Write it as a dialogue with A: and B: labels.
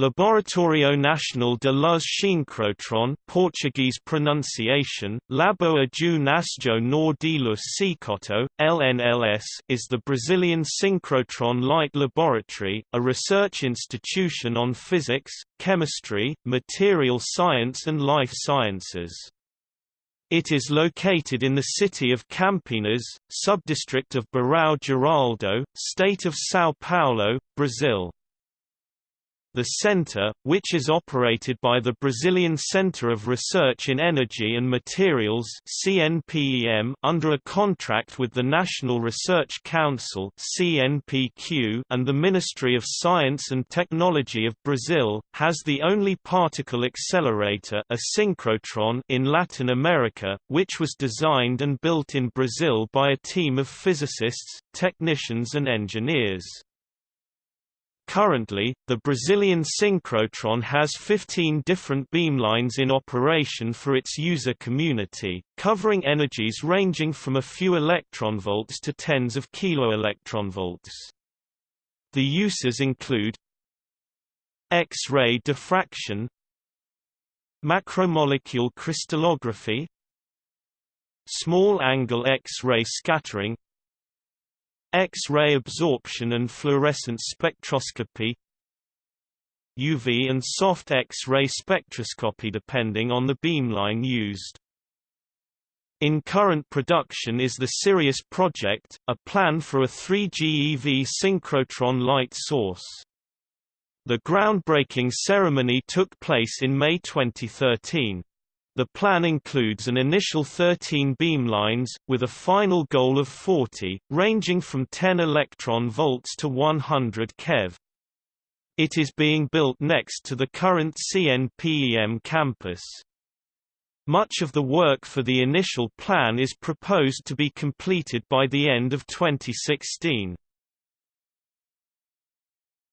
A: Laboratório Nacional de Luz Síncrotron Portuguese pronunciation, Laboratório Nacional de Luz Cicoto, LNLS is the Brazilian synchrotron light laboratory, a research institution on physics, chemistry, material science and life sciences. It is located in the city of Campinas, subdistrict of Barão Geraldo, state of São Paulo, Brazil. The center, which is operated by the Brazilian Center of Research in Energy and Materials (CNPEM) under a contract with the National Research Council (CNPq) and the Ministry of Science and Technology of Brazil, has the only particle accelerator, a synchrotron, in Latin America, which was designed and built in Brazil by a team of physicists, technicians and engineers. Currently, the Brazilian synchrotron has 15 different beamlines in operation for its user community, covering energies ranging from a few electronvolts to tens of kiloelectronvolts. The uses include X-ray diffraction Macromolecule crystallography Small angle X-ray scattering X-ray absorption and fluorescence spectroscopy UV and soft X-ray spectroscopy depending on the beamline used. In current production is the Sirius project, a plan for a 3GeV synchrotron light source. The groundbreaking ceremony took place in May 2013. The plan includes an initial 13 beamlines, with a final goal of 40, ranging from 10 electron volts to 100 keV. It is being built next to the current CNPEM campus. Much of the work for the initial plan is proposed to be completed by the end of 2016.